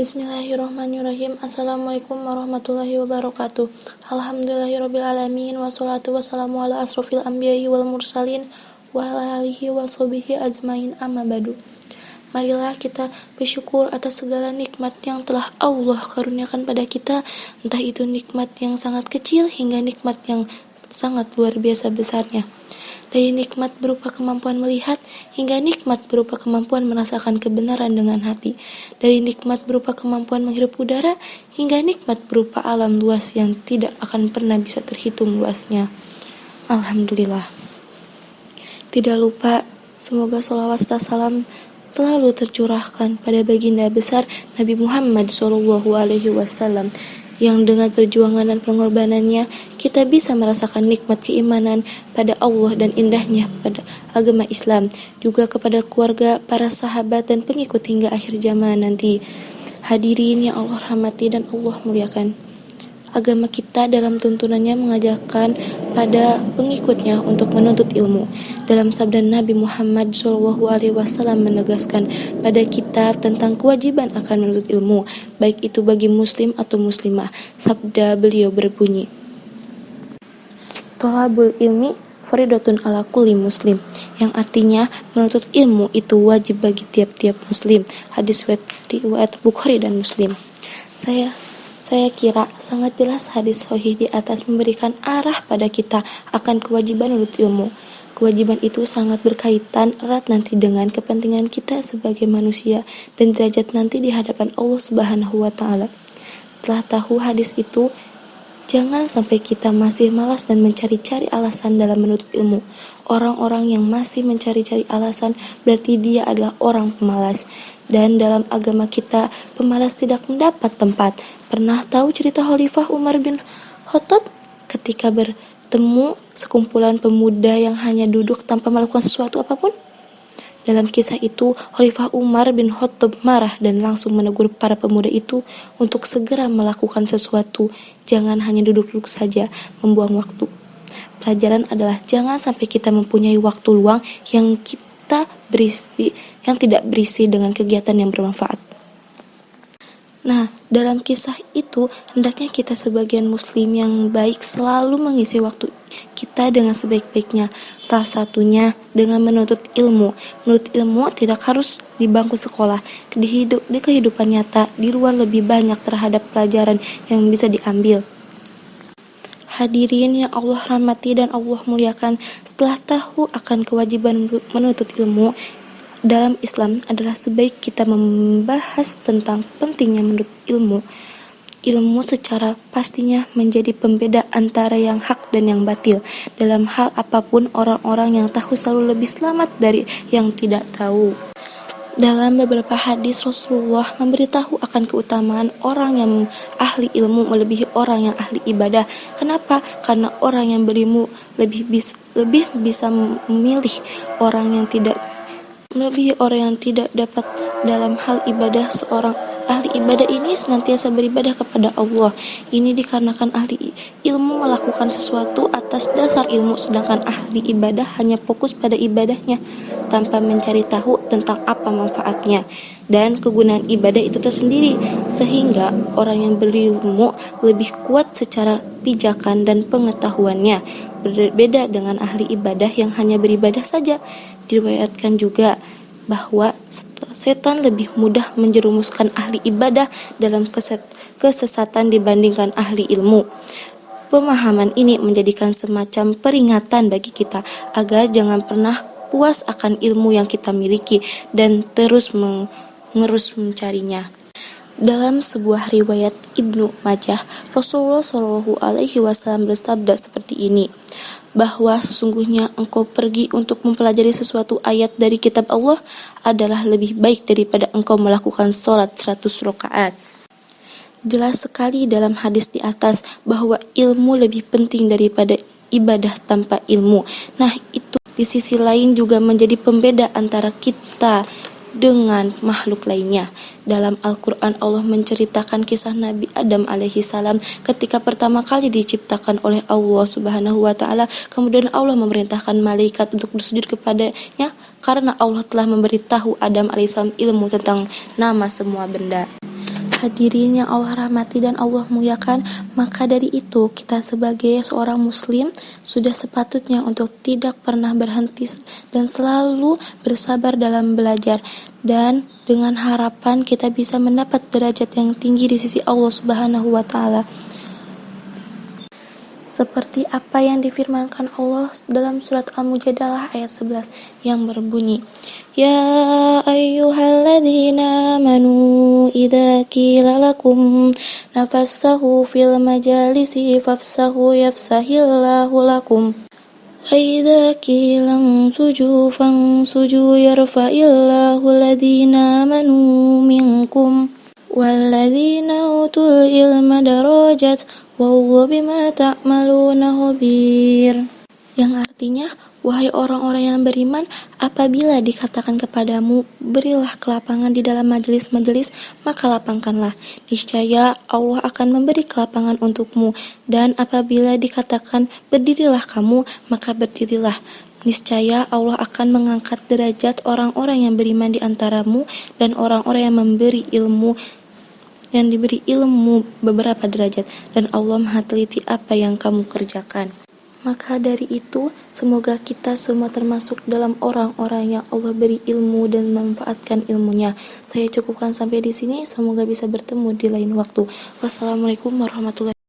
Bismillahirrahmanirrahim. Assalamualaikum warahmatullahi wabarakatuh. Alhamdulillahirrabbilalamin. Wassalatu wassalamu ala asrafil anbiya'i wal mursalin Wa ala alihi wa sobihi azmain amma badu. Marilah kita bersyukur atas segala nikmat yang telah Allah karuniakan pada kita. Entah itu nikmat yang sangat kecil hingga nikmat yang sangat luar biasa besarnya dari nikmat berupa kemampuan melihat hingga nikmat berupa kemampuan merasakan kebenaran dengan hati, dari nikmat berupa kemampuan menghirup udara hingga nikmat berupa alam luas yang tidak akan pernah bisa terhitung luasnya. Alhamdulillah. Tidak lupa, semoga sholawat salam selalu tercurahkan pada baginda besar Nabi Muhammad SAW yang dengan perjuangan dan pengorbanannya kita bisa merasakan nikmat keimanan pada Allah dan indahnya pada agama Islam juga kepada keluarga, para sahabat dan pengikut hingga akhir zaman nanti. Hadirin yang Allah rahmati dan Allah muliakan agama kita dalam tuntunannya mengajarkan pada pengikutnya untuk menuntut ilmu. Dalam sabda Nabi Muhammad SAW menegaskan pada kita tentang kewajiban akan menuntut ilmu, baik itu bagi muslim atau muslimah. Sabda beliau berbunyi, Tolabul ilmi faridotun ala kulli muslim yang artinya menuntut ilmu itu wajib bagi tiap-tiap muslim hadis riwayat Bukhari dan Muslim saya saya kira sangat jelas hadis sahih di atas memberikan arah pada kita akan kewajiban menuntut ilmu. Kewajiban itu sangat berkaitan erat nanti dengan kepentingan kita sebagai manusia dan derajat nanti di hadapan Allah Subhanahu wa taala. Setelah tahu hadis itu, jangan sampai kita masih malas dan mencari-cari alasan dalam menuntut ilmu. Orang-orang yang masih mencari-cari alasan berarti dia adalah orang pemalas. Dan dalam agama kita, pemalas tidak mendapat tempat. Pernah tahu cerita Khalifah Umar bin Khattab ketika bertemu sekumpulan pemuda yang hanya duduk tanpa melakukan sesuatu apa pun? Dalam kisah itu, Khalifah Umar bin Khattab marah dan langsung menegur para pemuda itu untuk segera melakukan sesuatu. Jangan hanya duduk-duduk saja, membuang waktu. Pelajaran adalah jangan sampai kita mempunyai waktu luang yang kita berisi yang tidak berisi dengan kegiatan yang bermanfaat. Nah, dalam kisah itu, hendaknya kita sebagian muslim yang baik selalu mengisi waktu kita dengan sebaik-baiknya. Salah satunya dengan menuntut ilmu. Menuntut ilmu tidak harus di bangku sekolah. Di, hidup, di kehidupan nyata, di luar lebih banyak terhadap pelajaran yang bisa diambil. Hadirin yang Allah rahmati dan Allah muliakan, setelah tahu akan kewajiban menuntut ilmu, dalam Islam adalah sebaik kita membahas tentang pentingnya menurut ilmu. Ilmu secara pastinya menjadi pembeda antara yang hak dan yang batil. Dalam hal apa pun, orang-orang yang tahu selalu lebih selamat dari yang tidak tahu. Dalam beberapa hadis Rasulullah memberitahu akan keutamaan orang yang ahli ilmu melebihi orang yang ahli ibadah. Kenapa? Karena orang yang berilmu lebih bisa, lebih bisa memilih orang yang tidak melebihi orang yang tidak dapat dalam hal ibadah seorang. Ahli ibadah ini senantiasa beribadah kepada Allah. Ini dikarenakan ahli ilmu melakukan sesuatu atas dasar ilmu sedangkan ahli ibadah hanya fokus pada ibadahnya tanpa mencari tahu tentang apa manfaatnya. Dan kegunaan ibadah itu tersendiri sehingga orang yang berilmu lebih kuat secara pijakan dan pengetahuannya. Berbeda dengan ahli ibadah yang hanya beribadah saja Diriwayatkan juga bahwa setan lebih mudah menjerumuskan ahli ibadah dalam kesesatan dibandingkan ahli ilmu. Pemahaman ini menjadikan semacam peringatan bagi kita agar jangan pernah puas akan ilmu yang kita miliki dan terus mengerus mencarinya. Dalam sebuah riwayat Ibnu Majah, Rasulullah Shallallahu Alaihi Wasallam bersabda seperti ini bahwa sesungguhnya engkau pergi untuk mempelajari sesuatu ayat dari kitab Allah adalah lebih baik daripada engkau melakukan sholat 100 rakaat. Jelas sekali dalam hadis di atas bahwa ilmu lebih penting daripada ibadah tanpa ilmu. Nah, itu di sisi lain juga menjadi pembeda antara kita dengan makhluk lainnya. Dalam Al-Quran Allah menceritakan kisah Nabi Adam alaihi salam ketika pertama kali diciptakan oleh Allah subhanahu wa ta'ala kemudian Allah memerintahkan malaikat untuk bersujud kepadanya karena Allah telah memberitahu Adam alaihissalam ilmu tentang nama semua benda. Hadirin yang Allah rahmati dan Allah muliakan, maka dari itu kita sebagai seorang muslim sudah sepatutnya untuk tidak pernah berhenti dan selalu bersabar dalam belajar dan dengan harapan kita bisa mendapat derajat yang tinggi di sisi Allah Subhanahu wa taala Seperti apa yang difirmankan Allah dalam surat Al-Mujadalah ayat 11 yang berbunyi, Ya ayyuhalladzina amanu idza qila lakum nafassahu fil majalisi fafsahu yafsahillahu lakum وإذا قيل انسجوا فانسجوا يرفع الله الذين آمنوا منكم والذين أوتوا العلم درجات Wahyu bima tak malu nahobir, Yang artinya, wahai orang-orang yang beriman, apabila dikatakan kepadamu, berilah kelapangan di dalam majelis-majelis, maka lapangkanlah. Niscaya Allah akan memberi kelapangan untukmu. Dan apabila dikatakan, berdirilah kamu, maka berdirilah. Niscaya Allah akan mengangkat derajat orang-orang yang beriman di antaramu dan orang-orang yang memberi ilmu yang diberi ilmu beberapa derajat dan Allah maha teliti apa yang kamu kerjakan. Maka dari itu, semoga kita semua termasuk dalam orang-orang yang Allah beri ilmu dan memanfaatkan ilmunya. Saya cukupkan sampai di sini, semoga bisa bertemu di lain waktu. Wassalamualaikum warahmatullahi